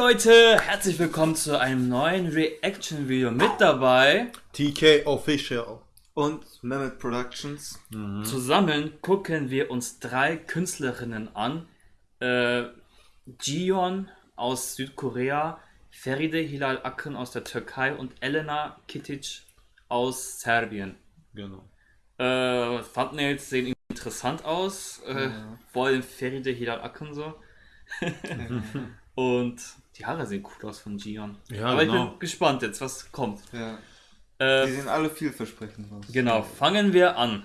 Leute, herzlich willkommen zu einem neuen Reaction-Video mit dabei. TK Official. Und Mehmet Productions. Zusammen gucken wir uns drei Künstlerinnen an. Äh, Jion aus Südkorea, Feride Hilal Akın aus der Türkei und Elena Kitic aus Serbien. Genau. Äh, Thumbnails sehen interessant aus. Äh, Vor allem Feride Hilal Akın so. und die Haare sehen cool aus von Jion. Ja, Aber ich genau. bin gespannt jetzt, was kommt. Ja. Äh, Die sehen alle vielversprechend aus. Genau, fangen wir an.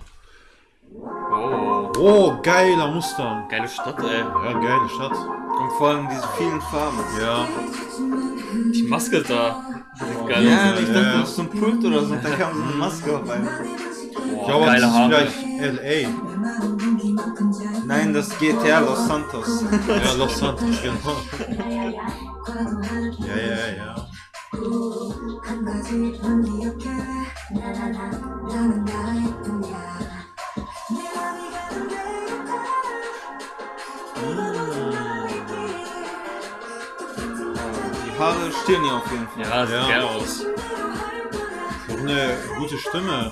Oh, Oh, geiler Mustang. geile Stadt, ey. Ja, geile Stadt. Und vor allem diese vielen Farben. Ja. Die Maske da. Geil Ja, aus. ich dachte, ja. das ist so ein Pult oder so. Da kam so eine Maske auf einmal. Ich Boah, glaube, das geile ist Haare. vielleicht LA. Nein, das GTA Los Santos. Ja, Los Santos, genau. 한 가지만 기억해 나나나 나는 나일 뿐이야 내 맘이 가는 데일까 Die Haare stehen hier auf jeden Fall. Ja, sieht Ja. geil aus. Noch eine gute Stimme.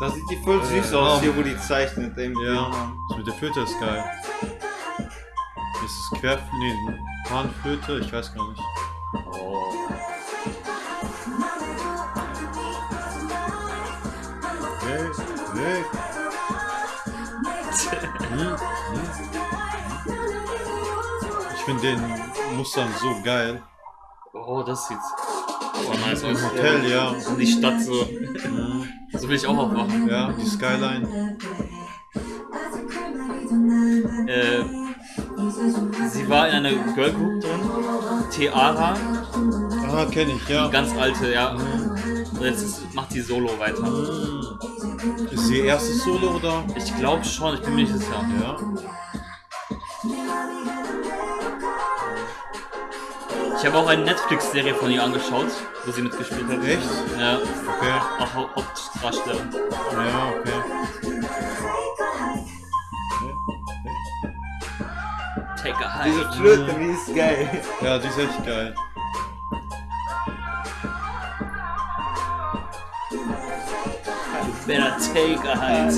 Da sieht die voll süß Äh, aus, ja. hier wo die zeichnet. Im Ja. Bild. Das mit der Flöte ist geil. Ist es Quer... Nee, Panflöte? Ich weiß gar nicht. Ich finde den Mustang so geil. oh, das sieht so nice aus. Hotel, ja. Und die Stadt so. Hm, So will ich auch aufwachen. Ja, die Skyline. Äh, sie war in einer Girlgroup drin. Tiara. Ah, kenne ich, ja. Die ganz alte, ja. Und jetzt ist, macht die Solo weiter. Hm. Ist sie ihr erstes Solo oder? Ich glaube schon, ich bin mir nicht sicher. Ja. Ich habe auch eine Netflix-Serie von ihr angeschaut, wo sie mitgespielt hat. Echt? Ja, Okay. auch Hau- Hauptdarstellerin. Ja, okay. Take a Diese hike. Flöte, die ist geil. Ja, die ist echt geil. Better take a hike.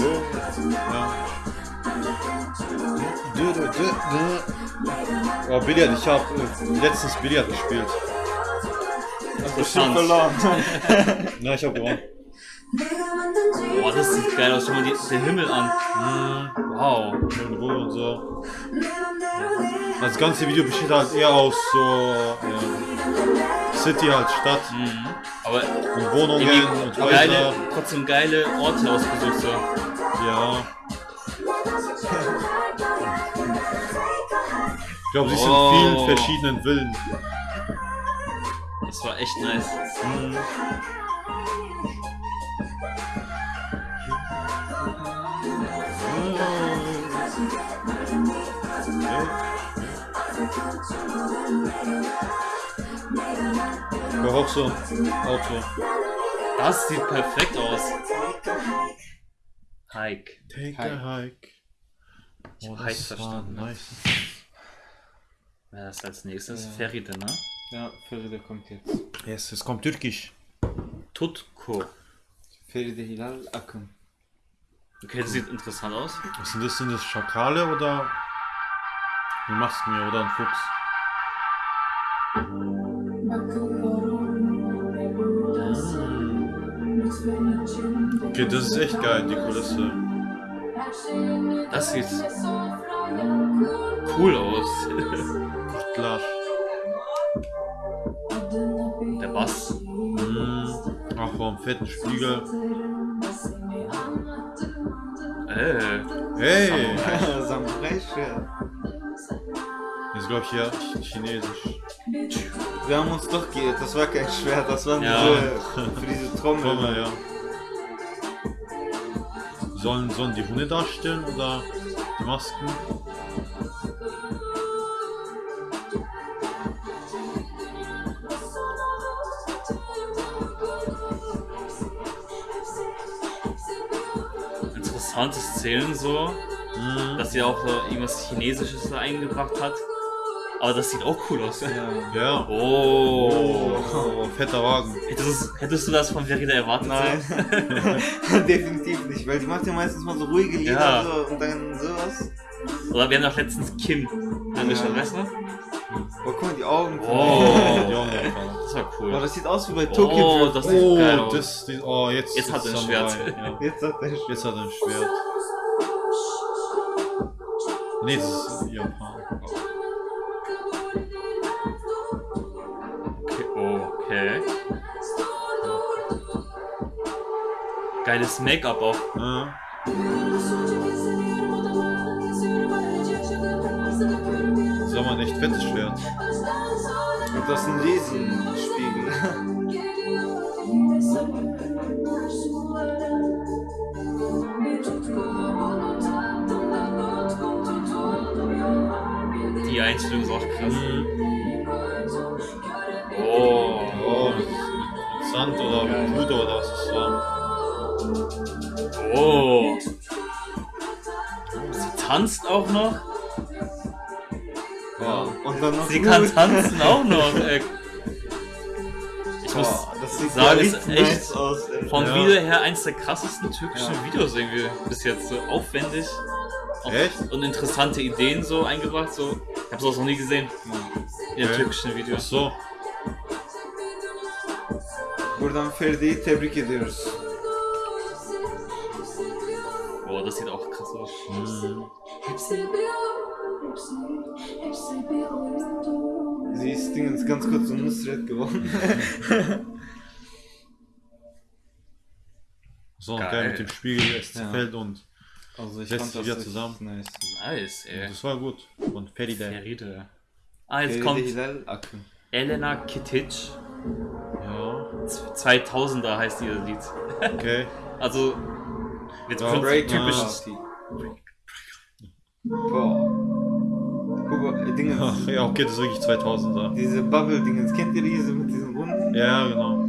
Oh, Billard, ich habe äh, letztens Billard gespielt. Interessant. verloren. Na, ich habe gewonnen. Boah, das sieht geil aus. Schau mal die, den Himmel an. Wow. Schöne Ruhe und so. Das ganze Video besteht halt eher aus so ähm, City halt, Stadt Mhm. Aber und Wohnungen und irgendwie geile, Häuser. trotzdem geile Orte ausgesucht. So. Ja. Ich glaube, sie Oh. in vielen verschiedenen Villen. Das war echt nice. Mhm. Ich brauche auch so ein Auto. Das sieht perfekt aus. Hike. Take Hike. a hike. Oh, Hike das war verstanden. ne? nice. Wer ist als nächstes? Ja. Feride, ne? Ja, Feride kommt jetzt. Yes, es kommt türkisch. Tutko. Feride Hilal Akın. Okay, das sieht interessant aus. Was sind das? Sind das Schakale oder eine Masken hier oder ein Fuchs? Okay, das ist echt geil, die Kulisse. Das sieht cool aus. Klar. Der Bass. Mm, ach, warum fetten Spiegel. Äh, Hey! Samurai-Schwert. Das ist, glaube ich, ja chinesisch. Wir haben uns doch geirrt, das war kein Schwert, das waren Ja. diese, für diese Trommel. Trommel, ja. Sollen, sollen die Hunde darstellen oder die Masken? interessantes Szenen so, Mm, dass sie auch so irgendwas Chinesisches da eingebracht hat. Aber das sieht auch cool aus. Ja. Oh. Oh, fetter Wagen. Hättest, du- hättest du das von Verida erwartet? Nein, definitiv nicht, weil die macht ja meistens mal so ruhige Lieder Ja. so, und dann sowas. Oder wir haben doch letztens Kim angeschaut, Ja. weißt du? Oh, guck mal, die Augen. Oh. Die Augen. Das war Oh, cool. das sieht aus wie bei Tokyo Oh, das sieht geil Oh, aus. das, die, oh, jetzt, Jetzt hat er ein Schwert. Ja. Jetzt hat er Jetzt hat er ein Schwert. Nee, das ist Japan. Geiles Make-up auch. Ja. Ein echt fettes Schwert. Und das ist ein Riesenspiegel. Die Einstellung ist auch krass. Mhm. Tanzt auch noch. Ja. Und dann noch Sie kann tanzen auch noch. Ey. Ich muss Boah, das sieht sagen, ja ist echt aus, ey. vom Ja. Video her eins der krassesten türkischen Ja. Videos irgendwie bis jetzt. So aufwendig. Echt? Und interessante Ideen so eingebracht. So. Ich habe sowas noch nie gesehen. In Okay. türkischen Ach Videos. so. Buradan Feride'yi tebrik ediyoruz. Boah, das sieht auch krass aus. Mhm. Sie ist Dingens ganz kurz um Nusret geworden. So, Geil. geil mit dem Spiegel, es Ja. zerfällt und Also ich Setzt fand sich das wieder zusammen. nice. Nice, ey. das war gut. Und Feride. Feride. Ah, jetzt Feride kommt. Elena Kitic. Ja, 2000er heißt ihr Lied. okay. Also, jetzt Ja. kommt Break typisch. Boah. Guck mal, äh, Dingens. Ach, ja, okay, das ist wirklich 2000er. Diese Bubble-Dingens. Kennt ihr diese mit diesen Wunden? Ja, genau.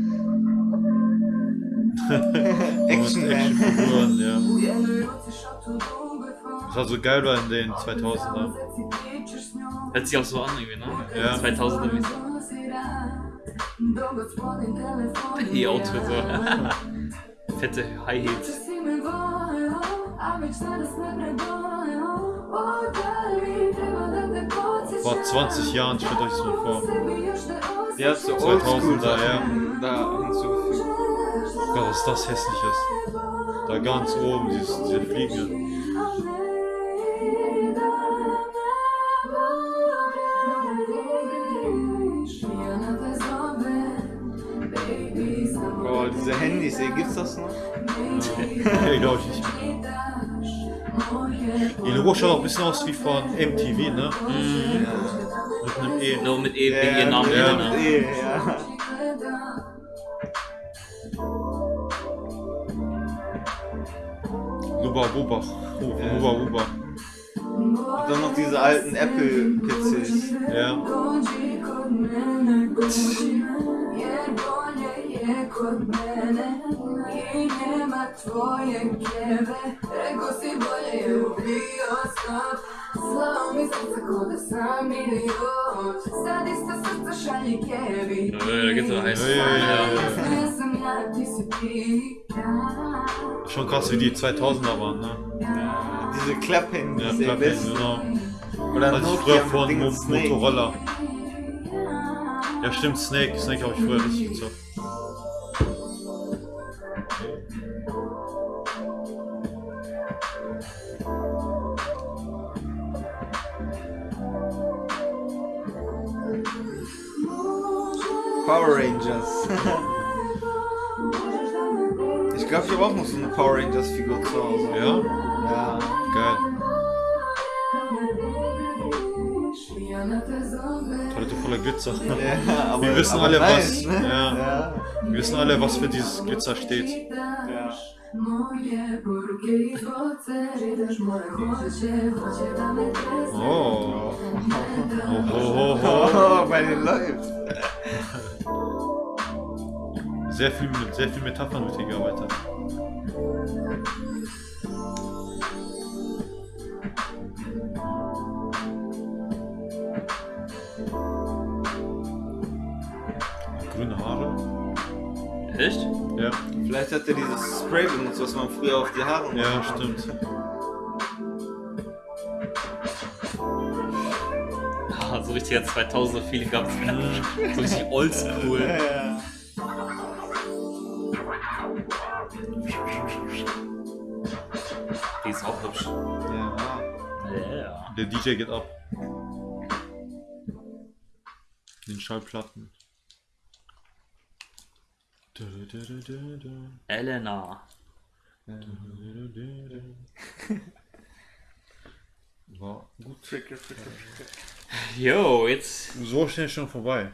Action. Actionfiguren, ja. Das war so geil in den 2000er. Hört sich auch so an irgendwie, ne? Ja. 2000er mäßig. Die Outfit so. Fette High Heels. Vor 20 Jahren, stellt euch das mal vor. Die hat so 2000er, Oldschool ja. da hinzugefügt. Gott, was das hässlich ist. Da ganz oben, dieses, diese Fliege. Boah, diese Handys, ey, gibt's das noch? Okay, glaube ich nicht. Die Logo schaut auch ein bisschen aus wie von MTV, ne? Mit einem E. Nur mit E, wegen ihr Namen. ja. ne? Eh, ja. Luba Buba. Ja. Luba Buba. Und dann noch diese alten Apple-PCs. Ja. Nö, da gibt's doch heiß. Ja, ja, ja, Ja. Schon krass, wie die 2000er waren, ne? Diese Klapp-Handys, Ja, ey, Klappen, genau. Oder Nokia früher von Mo. Motorola. Ja, stimmt, Snake. Snake habe ich früher richtig gezockt. Power Rangers. ich glaube, ich habe auch noch so eine Power Rangers-Figur zu Hause. Ja? Ja. Geil. Toilette voller Glitzer. Ja, aber, Wir wissen alle, nice, was- Ne? ja. ja. Wir wissen alle, was für dieses Glitzer steht. ja. Oh. Oh, ho, ho, ho. Oh, bei den läuft. Sehr viel mit sehr viel Metaphern mit hier gearbeitet. Grüne Haare. Echt? Ja. Vielleicht hat er dieses Spray benutzt, was man früher auf die Haare macht. Ja, stimmt. So richtiger 2000er Feeling gehabt. so richtig oldschool. Ja. Die ist auch hübsch. ja. Ja. Der DJ geht ab. Den Schallplatten. Elena. War gut. Fricke, fricke, fricke. Yo, jetzt. So schnell schon vorbei.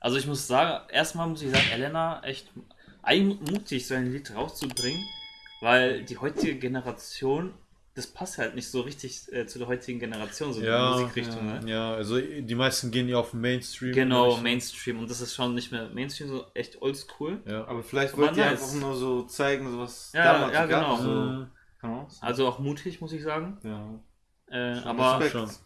Also ich muss sagen, erstmal muss ich sagen, Elena echt mutig, so ein Lied rauszubringen, weil die heutige Generation, das passt halt nicht so richtig äh, zu der heutigen Generation, so Ja, die Musikrichtung. ja, Ne? ja, also die meisten gehen ja auf den Mainstream. Genau, Richtung. Mainstream und das ist schon nicht mehr Mainstream, so echt oldschool. Ja. Aber vielleicht wollt ihr nice. einfach nur so zeigen, so was Ja, damals ja, gab. genau. So. Kann auch sein. Also auch mutig, muss ich sagen. Ja. Äh, Schon aber Respekt.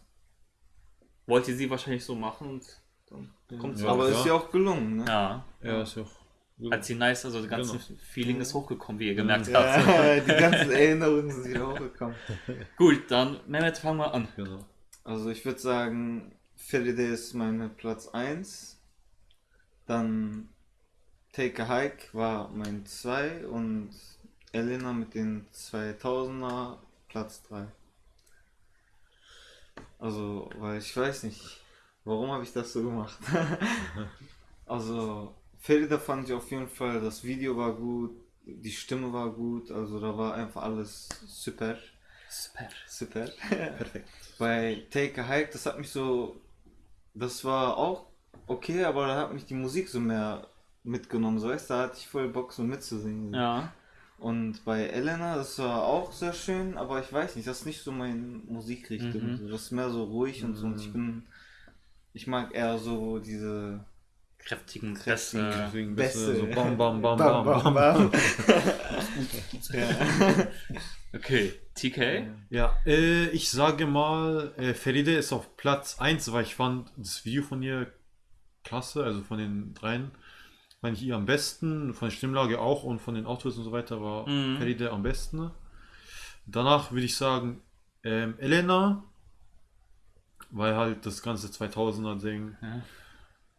Wollte sie wahrscheinlich so machen und dann kommt es Ja. Aber ist ja auch gelungen, ne? Ja, Ja, ist ja auch. hat sie nice, also das ganze Genau. Feeling ist hochgekommen, wie ihr gemerkt habt. Ja, die ganzen Erinnerungen sind wieder hochgekommen. Gut, dann Mehmet, fangen wir an. Genau. Also ich würde sagen, Feride ist meine Platz 1. Dann Take a Hike war mein 2 und Elena mit den 2000er Platz 3. Also, weil ich weiß nicht, warum habe ich das so gemacht? also, Ferida fand ich auf jeden Fall, das Video war gut, die Stimme war gut, also da war einfach alles super. Super. Super. Perfekt. Bei Take a Hike, das hat mich so. Das war auch okay, aber da hat mich die Musik so mehr mitgenommen. So weißt du, da hatte ich voll Bock so mitzusingen. Ja. Und bei Elena, das war auch sehr schön, aber ich weiß nicht, das ist nicht so meine Musikrichtung. Mhm. Das ist mehr so ruhig und so. Und ich bin. Ich mag eher so diese. Kräftigen Kräftigen Bässe. Bist du so bam, bam, bam, bam, bam. ja. Okay, TK. Ja, äh, ich sage mal, äh, Feride ist auf Platz 1, weil ich fand das Video von ihr klasse, also von den dreien fand ich ihr am besten, von der Stimmlage auch und von den Autos und so weiter war Mhm. Feride am besten. Danach würde ich sagen, ähm, Elena, weil halt das ganze 2000er Ding. Ja.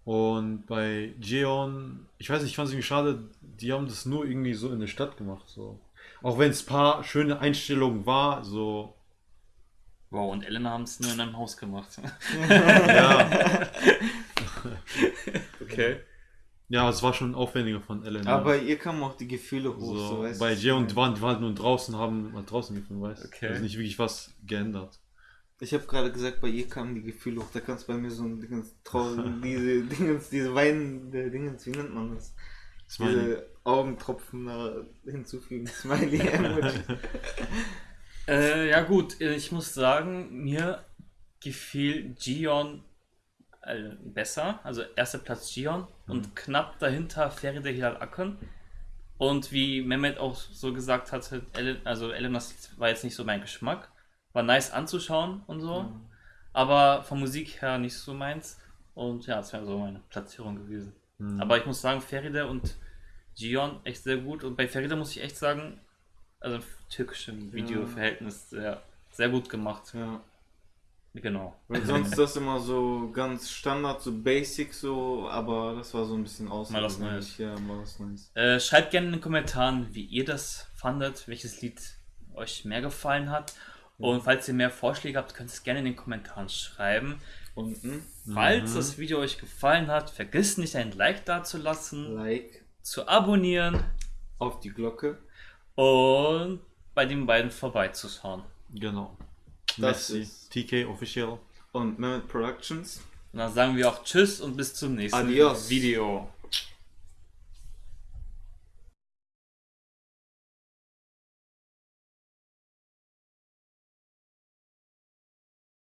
Und bei Jeon, ich weiß nicht, ich fand es irgendwie schade, die haben das nur irgendwie so in der Stadt gemacht. So. Auch wenn es ein paar schöne Einstellungen war, so Wow, und Elena haben es nur in einem Haus gemacht. Ja, okay. Ja, es war schon aufwendiger von Elena. Aber bei ihr kamen auch die Gefühle hoch. So, so, weißt bei du? Jay und die waren, die waren halt nur draußen, haben halt draußen gefilmt, weißt du? Okay. Also nicht wirklich was geändert. Ich habe gerade gesagt, bei ihr kamen die Gefühle hoch. Da kannst du bei mir so ein Dingens traurig, diese Dingens, diese weinende Dingens, wie nennt man das? Smiley. Diese Augentropfen da hinzufügen. Smiley Emoji. Äh, ja gut, ich muss sagen, mir gefiel Gion äh, besser. Also erster Platz Gion und knapp dahinter Feride Hilal Akın. Und wie Mehmet auch so gesagt Ellen, also Elenas war jetzt nicht so mein Geschmack. War nice anzuschauen und so. Aber von Musik her nicht so meins. Und ja, das wäre so meine Platzierung gewesen. Mhm. Aber ich muss sagen, Feride und Gion echt sehr gut. Und bei Feride muss ich echt sagen, also türkischem Videoverhältnis sehr, sehr gut gemacht. ja. Genau. Weil sonst ist das immer so ganz Standard, so basic so, aber das war so ein bisschen Mal was außergewöhnlich. Ja, mal was Neues. Äh, schreibt gerne in den Kommentaren, wie ihr das fandet, welches Lied euch mehr gefallen hat. Und falls ihr mehr Vorschläge habt, könnt ihr es gerne in den Kommentaren schreiben. Unten, Falls das Video euch gefallen hat, vergisst nicht ein Like dazulassen, Like, zu abonnieren auf die Glocke. und bei den beiden vorbeizuschauen. Genau. Das Messi, ist- TK Official. Und Mehmet Productions. Und dann sagen wir auch Tschüss und bis zum nächsten Adios. Video.